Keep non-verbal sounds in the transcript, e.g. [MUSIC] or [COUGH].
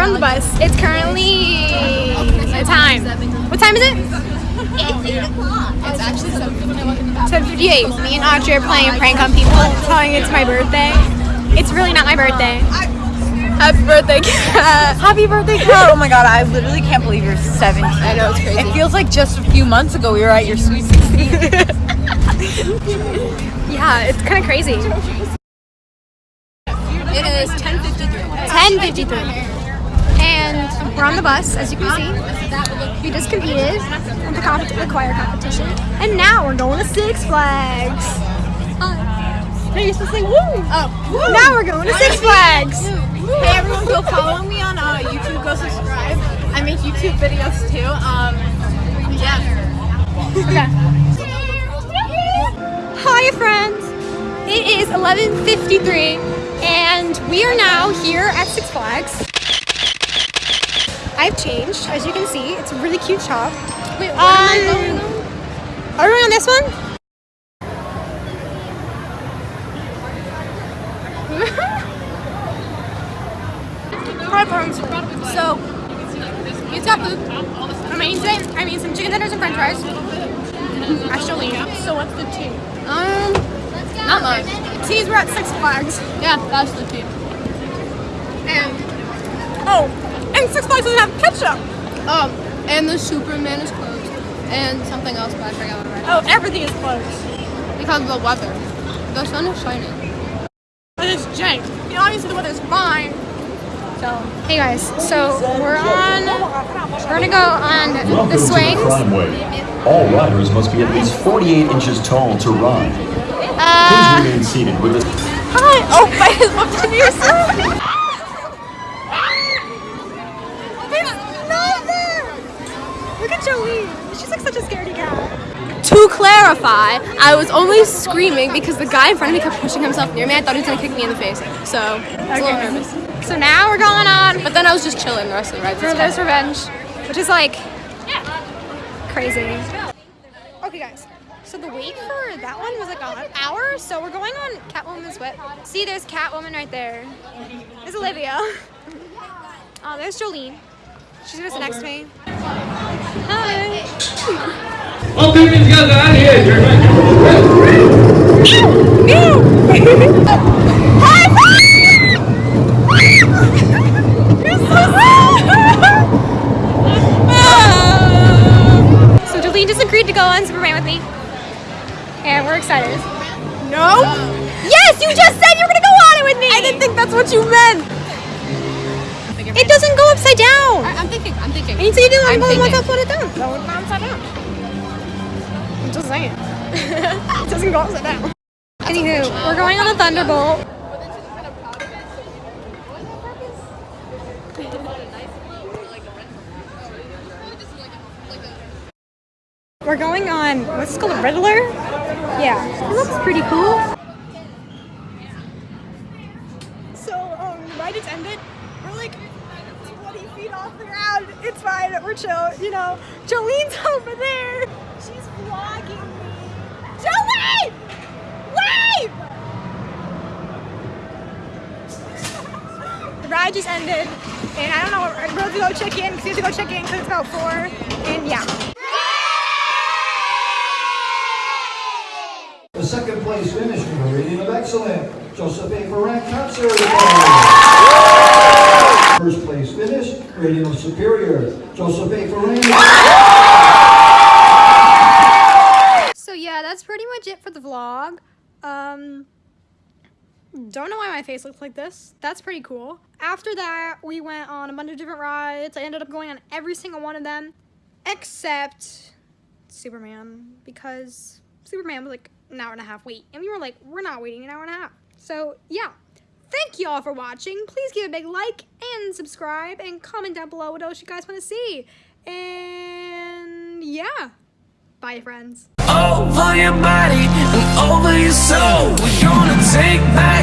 on the bus. It's currently time. What time is it? It's actually 7.58. Me and Audrey are playing a prank on people, telling it's my birthday. It's really not my birthday. Happy birthday, Kat. Happy birthday, Kat. Oh my god, I literally can't believe you're 17. I know, it's crazy. It feels like just a few months ago we were at your sweet 16. [LAUGHS] Yeah, it's kind of crazy. It is 10.53. 10.53. And we're on the bus, as you can see. We just competed in the, comp- the choir competition. And now we're going to Six Flags. Uh, you're supposed to say woo! Oh, Now we're going to Six Flags. Hey everyone, go follow me on uh, YouTube. Go subscribe. I make YouTube videos too. Um, yeah. Okay. Hi friends! It is 11.53 and we are now here at Six Flags. I've changed, as you can see. It's a really cute shop. Wait, what Um, am I going on? Are we on this one? [LAUGHS] So, pizza food. I mean, today, I mean some chicken tenders and french fries. Actually, So what's the tea? um, Not much. Teas were at Six Flags. Yeah, that's the tea. And, oh, and Six Flags doesn't have ketchup. Um, and the Superman is closed. And something else, but I forgot what it Oh, everything is closed. Because of the weather. The sun is shining. But it's Jake. You know, obviously the weather's fine. So, hey guys, so we're on, we're gonna go on the Welcome swings. to the Wave. All riders must be at least 48 inches tall to ride. Please Uh, remain seated with a hi! Oh, my [LAUGHS] is up to me or something. There's not! Look at Jolene. She's like such a scaredy cat. To clarify, I was only screaming because the guy in front of me kept pushing himself near me. I thought he was gonna kick me in the face. So, I was a little nervous. So now we're going on But then I was just chilling the rest of the ride. Brothers Revenge, which is like crazy. Okay, guys. So the wait for that one was like an hour. So we're going on Catwoman's Whip. See, there's Catwoman right there. There's Olivia. [LAUGHS] Oh, there's Jolene. She's gonna sit next to me. Hi. Oh, baby's got out here. Mew. High [LAUGHS] [LAUGHS] and we're excited. No. Yes, you just said you were gonna go on it with me. I didn't think that's what you meant. It doesn't go upside down. I, I'm thinking, I'm thinking. And you didn't I'm want thinking. to put it down. It's not upside down. I'm just saying. [LAUGHS] it doesn't go upside down. Anywho, we're going on the Thunderbolt. We're going on, what's it called, a Riddler? Yeah, it looks pretty cool. So, um, the ride just ended. We're like 20 feet off the ground. It's fine, we're chill, you know. Jolene's [LAUGHS] over there. She's vlogging me. Jolene! Wave! the [LAUGHS] ride just ended. And I don't know, we're going to go check in, because we have to go check in because it's about 4. And yeah. Second place finish with a rating of excellent, Joseph A. Concert. First place finish, rating of superior, Joseph A. So yeah, that's pretty much it for the vlog. Um, don't know why my face looks like this. That's pretty cool. After that, we went on a bunch of different rides. I ended up going on every single one of them, except Superman, because Superman was like an hour and a half wait. And we were like, we're not waiting an hour and a half. So yeah, thank you all for watching. Please give a big like and subscribe and comment down below what else you guys want to see. And yeah, bye friends. Oh, over your body and over your soul. We're gonna take back